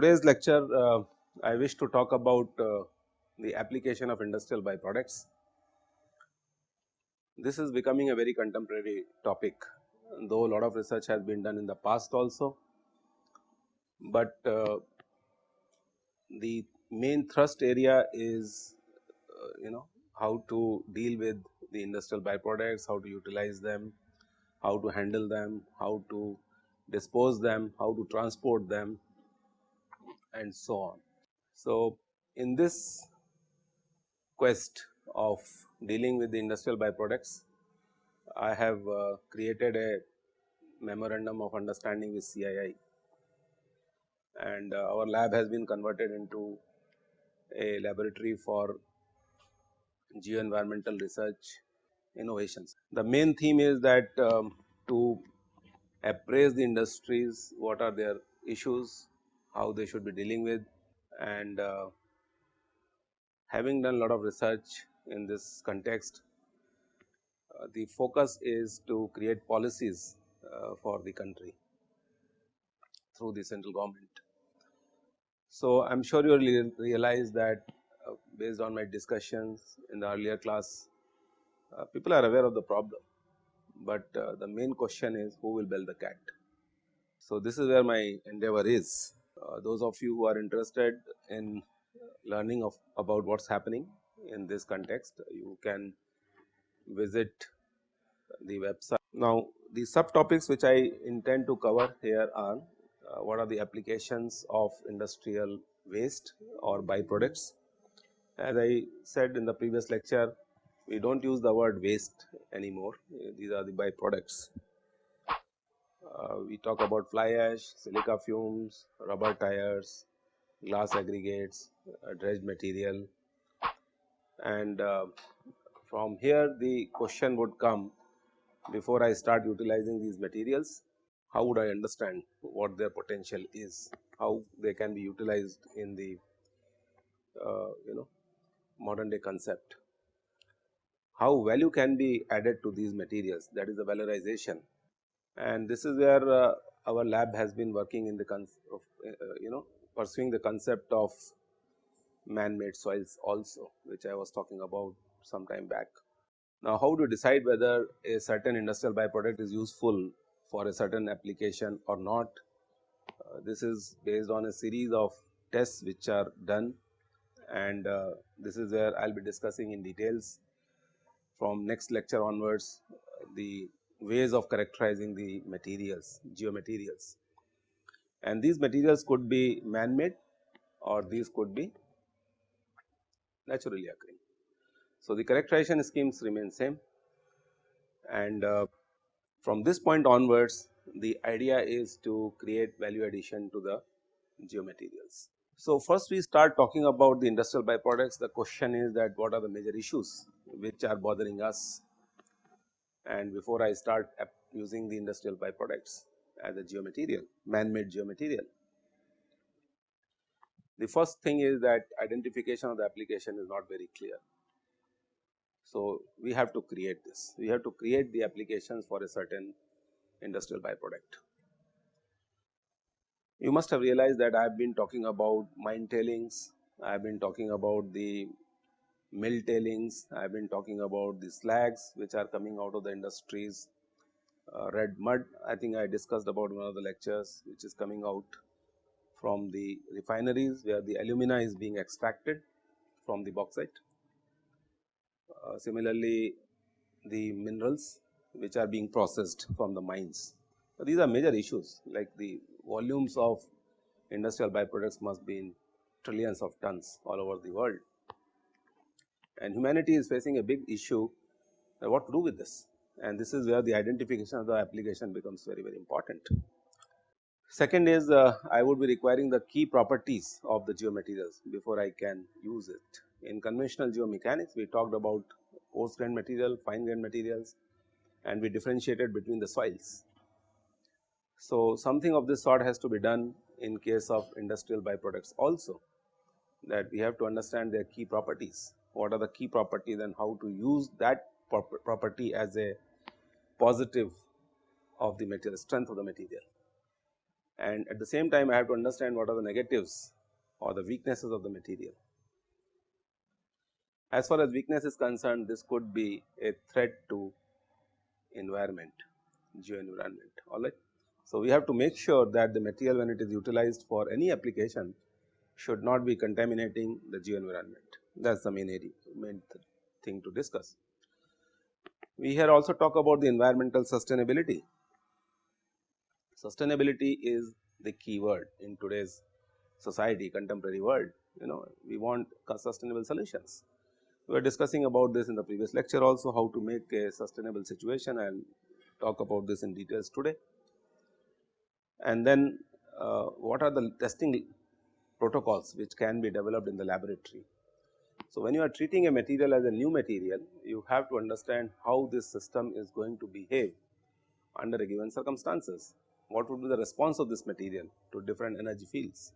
today's lecture, uh, I wish to talk about uh, the application of industrial byproducts. This is becoming a very contemporary topic, though a lot of research has been done in the past also, but uh, the main thrust area is uh, you know how to deal with the industrial byproducts, how to utilize them, how to handle them, how to dispose them, how to transport them and so on. So, in this quest of dealing with the industrial byproducts, I have uh, created a memorandum of understanding with CII and uh, our lab has been converted into a laboratory for geo-environmental research innovations. The main theme is that um, to appraise the industries, what are their issues, how they should be dealing with and uh, having done a lot of research in this context, uh, the focus is to create policies uh, for the country through the central government. So, I am sure you will realize that uh, based on my discussions in the earlier class, uh, people are aware of the problem, but uh, the main question is who will bell the cat. So, this is where my endeavor is those of you who are interested in learning of about what is happening in this context, you can visit the website. Now, the subtopics which I intend to cover here are uh, what are the applications of industrial waste or byproducts. As I said in the previous lecture, we do not use the word waste anymore, these are the byproducts. Uh, we talk about fly ash, silica fumes, rubber tires, glass aggregates, uh, dredged material. And uh, from here the question would come before I start utilizing these materials, how would I understand what their potential is, how they can be utilized in the uh, you know modern day concept. How value can be added to these materials? That is the valorization and this is where uh, our lab has been working in the of, uh, you know pursuing the concept of man made soils also which I was talking about some time back. Now, how to decide whether a certain industrial byproduct is useful for a certain application or not. Uh, this is based on a series of tests which are done and uh, this is where I will be discussing in details from next lecture onwards the ways of characterizing the materials, geomaterials. And these materials could be man made or these could be naturally occurring. So, the characterization schemes remain same and uh, from this point onwards the idea is to create value addition to the geomaterials. So, first we start talking about the industrial byproducts the question is that what are the major issues which are bothering us and before I start using the industrial byproducts as a geomaterial, man-made geomaterial. The first thing is that identification of the application is not very clear. So, we have to create this, we have to create the applications for a certain industrial byproduct. You must have realized that I have been talking about mine tailings, I have been talking about the mill tailings, I have been talking about the slags which are coming out of the industries, uh, red mud I think I discussed about one of the lectures which is coming out from the refineries where the alumina is being extracted from the bauxite. Uh, similarly, the minerals which are being processed from the mines. So, these are major issues like the volumes of industrial byproducts must be in trillions of tons all over the world and humanity is facing a big issue uh, what to do with this and this is where the identification of the application becomes very very important. Second is uh, I would be requiring the key properties of the geomaterials before I can use it. In conventional geomechanics we talked about coarse grained material, fine grained materials and we differentiated between the soils. So, something of this sort has to be done in case of industrial byproducts also that we have to understand their key properties what are the key properties and how to use that property as a positive of the material strength of the material. and at the same time I have to understand what are the negatives or the weaknesses of the material. As far as weakness is concerned this could be a threat to environment, geo environment alright. So, we have to make sure that the material when it is utilized for any application should not be contaminating the geo environment that is the main area, main th thing to discuss. We here also talk about the environmental sustainability. Sustainability is the key word in today's society contemporary world you know we want sustainable solutions. We were discussing about this in the previous lecture also how to make a sustainable situation and talk about this in details today. And then uh, what are the testing protocols which can be developed in the laboratory. So, when you are treating a material as a new material, you have to understand how this system is going to behave under a given circumstances. What would be the response of this material to different energy fields.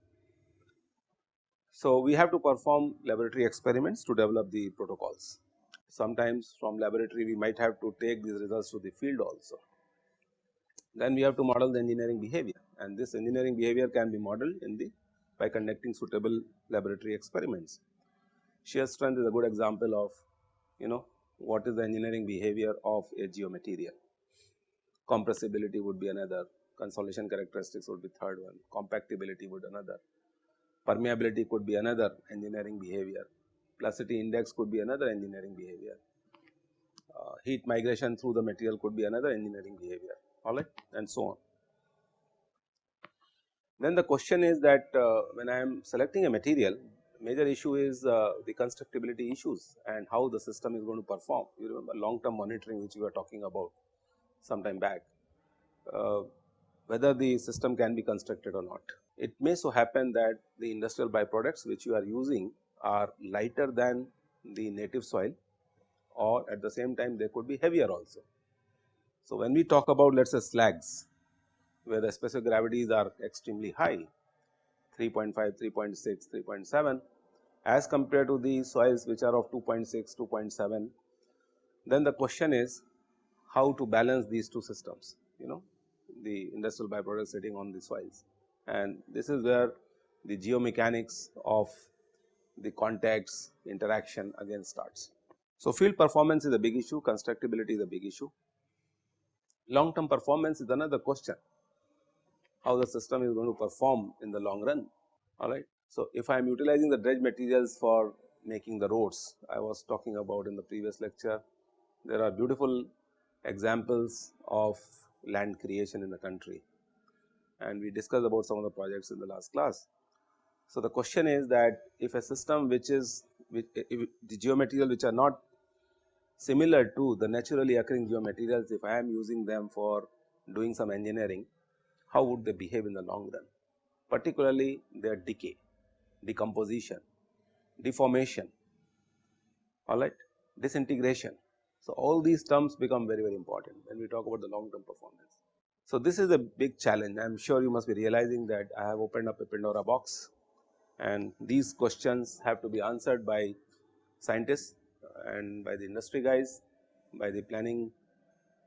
So, we have to perform laboratory experiments to develop the protocols. Sometimes from laboratory we might have to take these results to the field also. Then we have to model the engineering behavior and this engineering behavior can be modeled in the by conducting suitable laboratory experiments. Shear strength is a good example of you know what is the engineering behavior of a geomaterial. Compressibility would be another, consolidation characteristics would be third one, compactability would another, permeability could be another engineering behavior, plasticity index could be another engineering behavior, uh, heat migration through the material could be another engineering behavior. Alright and so on. Then the question is that uh, when I am selecting a material major issue is uh, the constructibility issues and how the system is going to perform. You remember long term monitoring which we were talking about some time back, uh, whether the system can be constructed or not. It may so happen that the industrial byproducts which you are using are lighter than the native soil or at the same time they could be heavier also. So, when we talk about let us say slags where the specific gravities are extremely high 3.5, 3.6, 3.7 as compared to the soils which are of 2.6, 2.7 then the question is how to balance these two systems you know the industrial byproducts sitting on the soils and this is where the geomechanics of the contacts interaction again starts. So, field performance is a big issue, constructability is a big issue. Long term performance is another question, how the system is going to perform in the long run, alright. So, if I am utilizing the dredge materials for making the roads, I was talking about in the previous lecture, there are beautiful examples of land creation in the country. And we discussed about some of the projects in the last class. So, the question is that if a system which is which, eh, eh, the geomaterial which are not similar to the naturally occurring geomaterials if I am using them for doing some engineering, how would they behave in the long run? Particularly their decay, decomposition, deformation alright, disintegration. So, all these terms become very very important when we talk about the long term performance. So, this is a big challenge I am sure you must be realizing that I have opened up a Pandora box and these questions have to be answered by scientists and by the industry guys, by the planning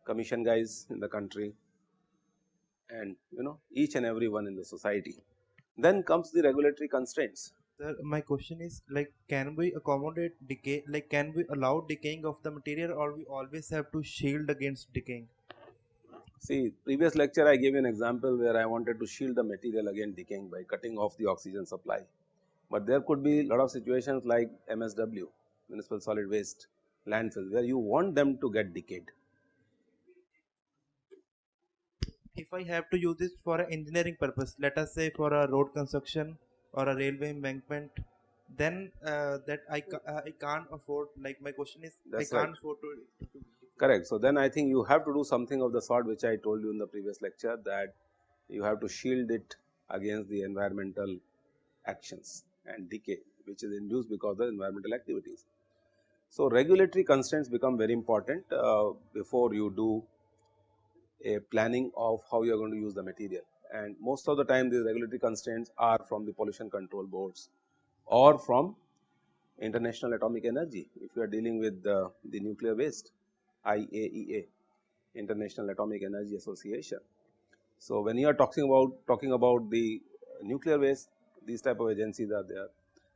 commission guys in the country and you know each and every one in the society. Then comes the regulatory constraints. Sir, my question is like can we accommodate decay like can we allow decaying of the material or we always have to shield against decaying? See previous lecture I gave an example where I wanted to shield the material against decaying by cutting off the oxygen supply. But there could be a lot of situations like MSW municipal solid waste landfills where you want them to get decayed. If I have to use this for an engineering purpose, let us say for a road construction or a railway embankment, then uh, that I, ca uh, I can't afford like my question is That's I can't right. afford to, to Correct. So, then I think you have to do something of the sort which I told you in the previous lecture that you have to shield it against the environmental actions and decay which is induced because of the environmental activities. So, regulatory constraints become very important uh, before you do a planning of how you are going to use the material and most of the time these regulatory constraints are from the pollution control boards or from international atomic energy if you are dealing with the, the nuclear waste IAEA International Atomic Energy Association So, when you are talking about talking about the nuclear waste these type of agencies are there.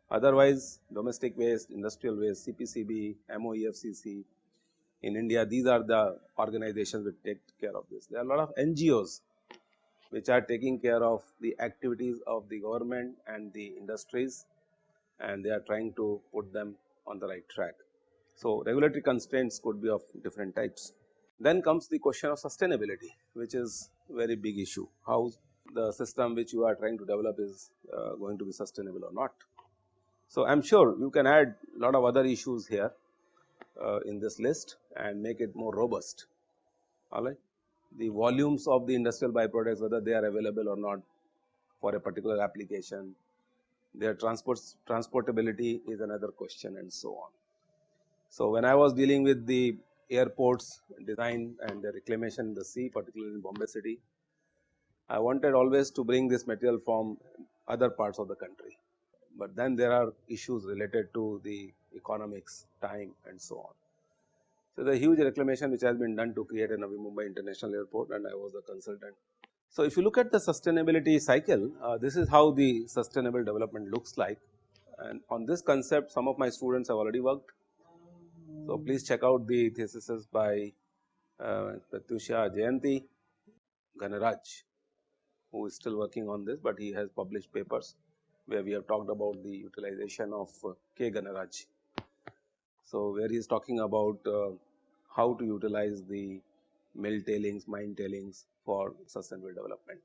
Otherwise domestic waste, industrial waste, CPCB, MOEFCC in India these are the organizations which take care of this. There are a lot of NGOs which are taking care of the activities of the government and the industries and they are trying to put them on the right track. So, regulatory constraints could be of different types. Then comes the question of sustainability which is very big issue, how the system which you are trying to develop is uh, going to be sustainable or not. So, I am sure you can add a lot of other issues here uh, in this list and make it more robust alright. The volumes of the industrial byproducts whether they are available or not for a particular application, their transport transportability is another question and so on. So, when I was dealing with the airports design and the reclamation in the sea particularly in Bombay city, I wanted always to bring this material from other parts of the country, but then there are issues related to the economics, time and so on. So, the huge reclamation which has been done to create a Navi Mumbai International Airport and I was the consultant. So, if you look at the sustainability cycle, uh, this is how the sustainable development looks like and on this concept some of my students have already worked so, please check out the theses by uh, Pratyusha Jayanti Ganaraj who is still working on this, but he has published papers where we have talked about the utilization of uh, K Ganaraj. So, where he is talking about uh, how to utilize the mill tailings, mine tailings for sustainable development.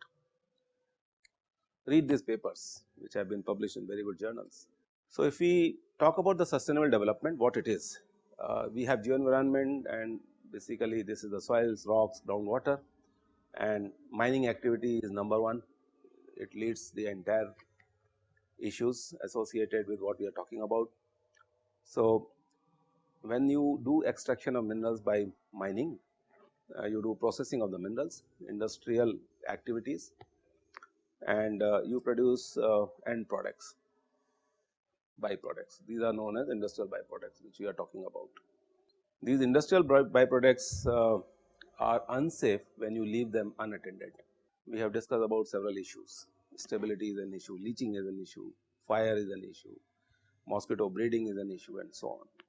Read these papers which have been published in very good journals. So, if we talk about the sustainable development, what it is? uh, we have geoenvironment and basically this is the soils, rocks, groundwater and mining activity is number one. It leads the entire issues associated with what we are talking about. So, when you do extraction of minerals by mining, uh, you do processing of the minerals, industrial activities and uh, you produce uh, end products byproducts. These are known as industrial byproducts which we are talking about. These industrial byproducts uh, are unsafe when you leave them unattended. We have discussed about several issues, stability is an issue, leaching is an issue, fire is an issue, mosquito breeding is an issue and so on.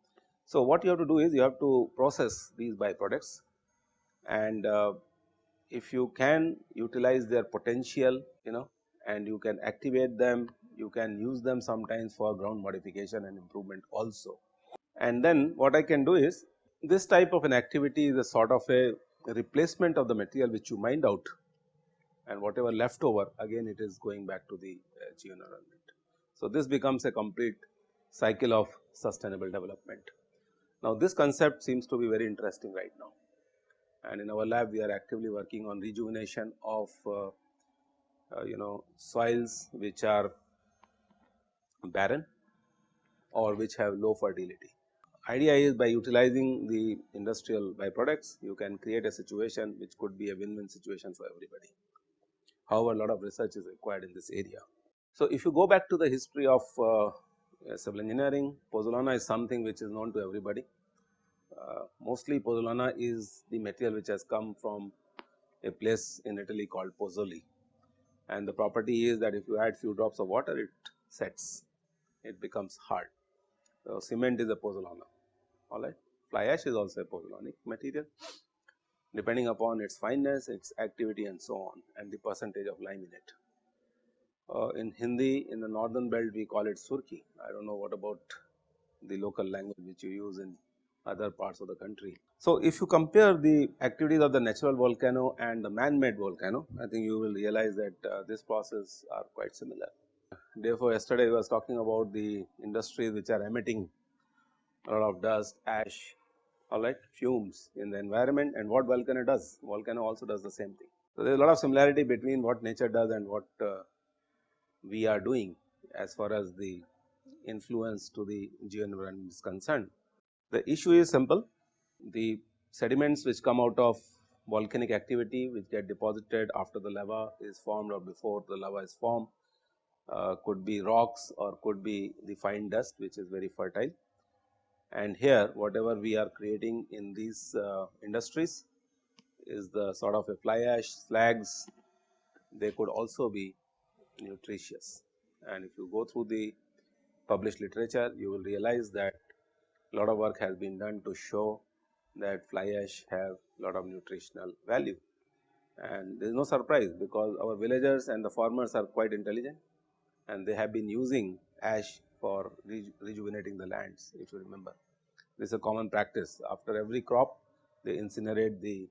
So, what you have to do is you have to process these byproducts and uh, if you can utilize their potential you know and you can activate them you can use them sometimes for ground modification and improvement also. And then what I can do is this type of an activity is a sort of a replacement of the material which you mined out and whatever left over again it is going back to the uh. So, this becomes a complete cycle of sustainable development. Now, this concept seems to be very interesting right now and in our lab we are actively working on rejuvenation of uh, uh, you know soils which are barren or which have low fertility. Idea is by utilizing the industrial byproducts, you can create a situation which could be a win-win situation for everybody. However, a lot of research is required in this area. So, if you go back to the history of uh, civil engineering, pozzolana is something which is known to everybody. Uh, mostly pozzolana is the material which has come from a place in Italy called Pozzuoli and the property is that if you add few drops of water it sets it becomes hard. So, cement is a pozzolana alright. Fly ash is also a pozzolanic material depending upon its fineness, its activity and so on and the percentage of lime in it. Uh, in Hindi in the northern belt we call it surki. I do not know what about the local language which you use in other parts of the country. So, if you compare the activities of the natural volcano and the man made volcano, I think you will realize that uh, this process are quite similar. Therefore, yesterday I was talking about the industries which are emitting a lot of dust, ash, all right, fumes in the environment and what volcano does, volcano also does the same thing. So, there is a lot of similarity between what nature does and what uh, we are doing as far as the influence to the geoenvironment is concerned. The issue is simple, the sediments which come out of volcanic activity which get deposited after the lava is formed or before the lava is formed uh, could be rocks or could be the fine dust which is very fertile. And here whatever we are creating in these uh, industries is the sort of a fly ash, slags they could also be nutritious. And if you go through the published literature, you will realize that a lot of work has been done to show that fly ash have a lot of nutritional value. And there is no surprise because our villagers and the farmers are quite intelligent and they have been using ash for rejuvenating the lands if you remember. This is a common practice after every crop they incinerate the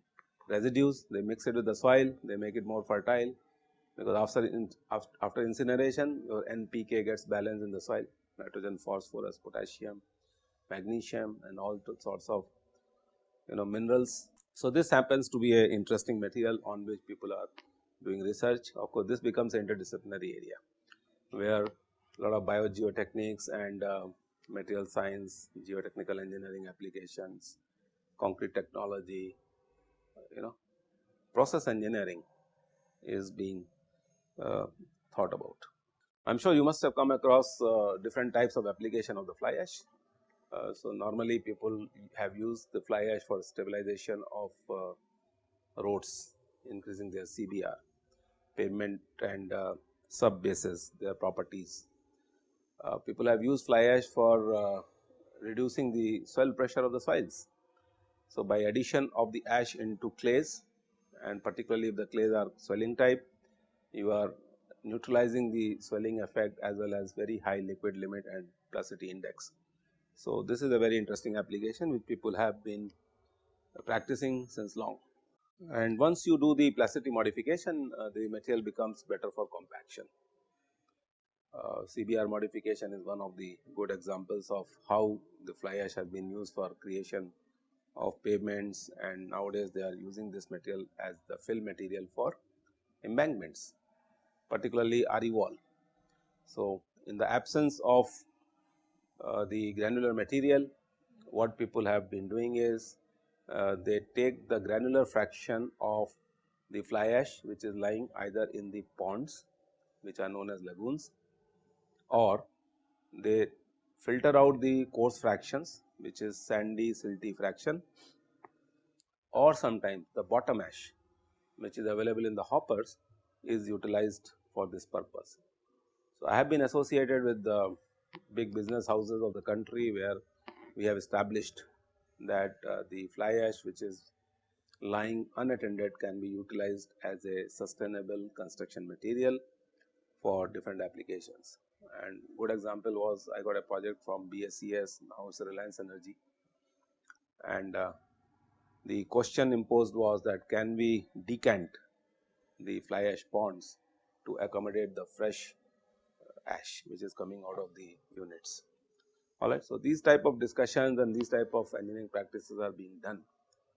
residues, they mix it with the soil, they make it more fertile because after, in, after incineration your NPK gets balanced in the soil nitrogen, phosphorus, potassium, magnesium and all sorts of you know minerals. So, this happens to be a interesting material on which people are doing research. Of course, this becomes an interdisciplinary area where a lot of biogeotechniques and uh, material science, geotechnical engineering applications, concrete technology, you know process engineering is being thought about. I am sure you must have come across uh, different types of application of the fly ash. Uh, so, normally people have used the fly ash for stabilization of uh, roads, increasing their CBR, pavement and uh, sub bases, their properties. Uh, people have used fly ash for reducing the soil pressure of the soils. So, by addition of the ash into clays and particularly if the clays are swelling type, you are neutralizing the swelling effect as well as very high liquid limit and plasticity index. So, this is a very interesting application which people have been practicing since long. And once you do the plasticity modification, uh, the material becomes better for compaction. Uh, CBR modification is one of the good examples of how the fly ash has been used for creation of pavements and nowadays they are using this material as the fill material for embankments particularly RE wall. So, in the absence of uh, the granular material what people have been doing is uh, they take the granular fraction of the fly ash which is lying either in the ponds which are known as lagoons or they filter out the coarse fractions which is sandy silty fraction or sometimes the bottom ash which is available in the hoppers is utilized for this purpose. So, I have been associated with the big business houses of the country where we have established that uh, the fly ash which is lying unattended can be utilized as a sustainable construction material for different applications. And good example was I got a project from BSES now it is Reliance Energy and uh, the question imposed was that can we decant the fly ash ponds to accommodate the fresh uh, ash which is coming out of the units. Alright, so these type of discussions and these type of engineering practices are being done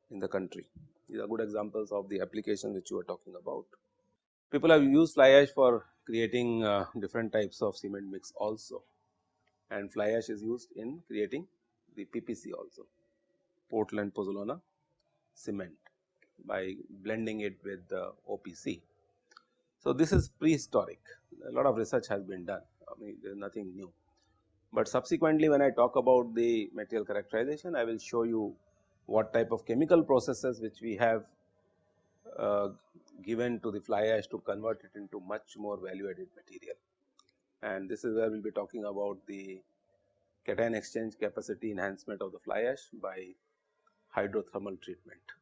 in the country. These are good examples of the application which you are talking about. People have used fly ash for creating uh, different types of cement mix also and fly ash is used in creating the PPC also, Portland Pozzolana cement by blending it with the OPC. So, this is prehistoric a lot of research has been done I mean there is nothing new. But subsequently when I talk about the material characterization I will show you what type of chemical processes which we have uh, given to the fly ash to convert it into much more value added material. And this is where we will be talking about the cation exchange capacity enhancement of the fly ash by hydrothermal treatment.